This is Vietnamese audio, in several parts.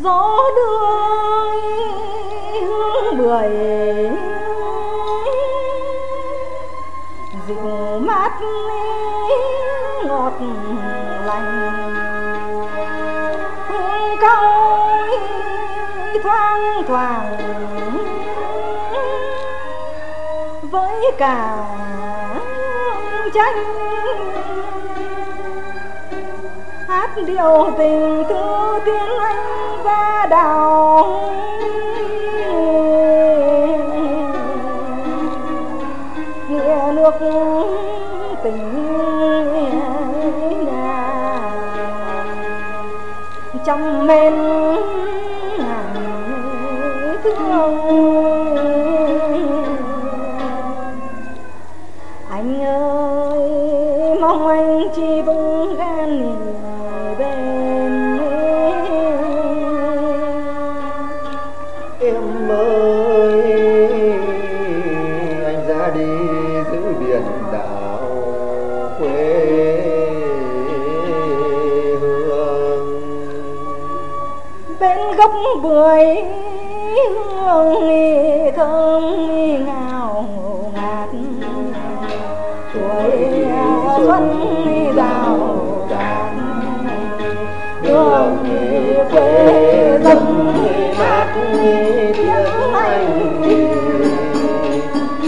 gió đưa hương bưởi dịu mát ngọt lành. Hương cao thoang thoảng. Với cả tranh. Hát điệu tình thư tiếng anh đào nghĩa nước tình nhà trong men ngàn thương anh ơi mong anh chỉ vững bưởi hương thơm ngào ngạt. Tuổi xuân rào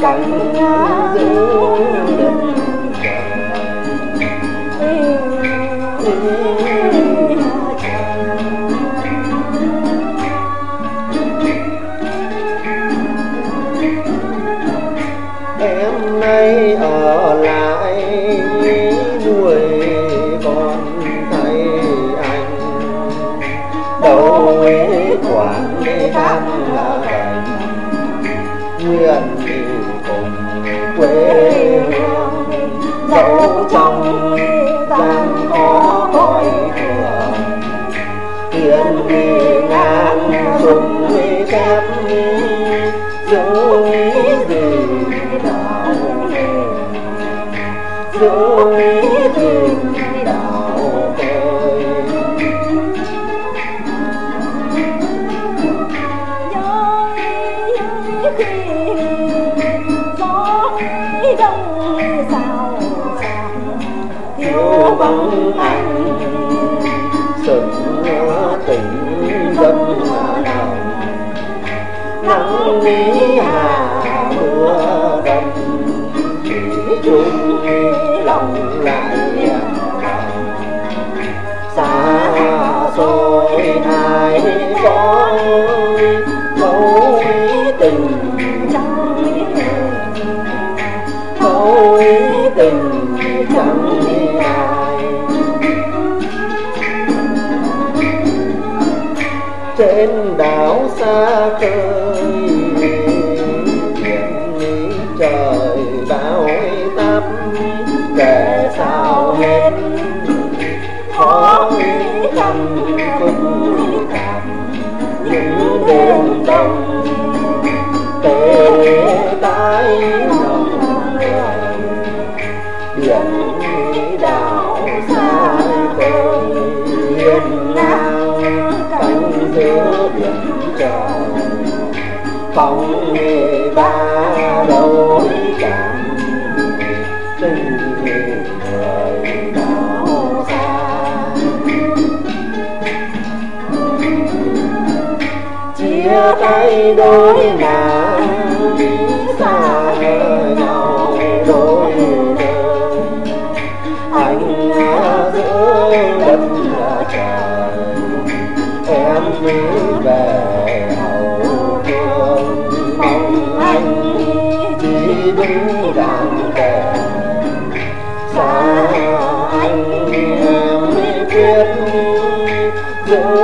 cánh em nay ở lại dùng phép giữ gì đạo giữ gì đạo ơi gió đông sao xạc thiếu vắng anh sừng nghĩ hà mưa đông chỉ chung lòng lại xa xôi hai có mối tình trong dấu tình chẳng đông tê tái lòng biển đảo xa khơi hiên ngang cánh giữa biển trời phóng nghề ba đầu cảm tay đôi ngả xa nhau đôi nơi anh giữa đất là trời em mới về hậu phương. Mong anh chỉ đứng đàn kề xa anh em biết giữ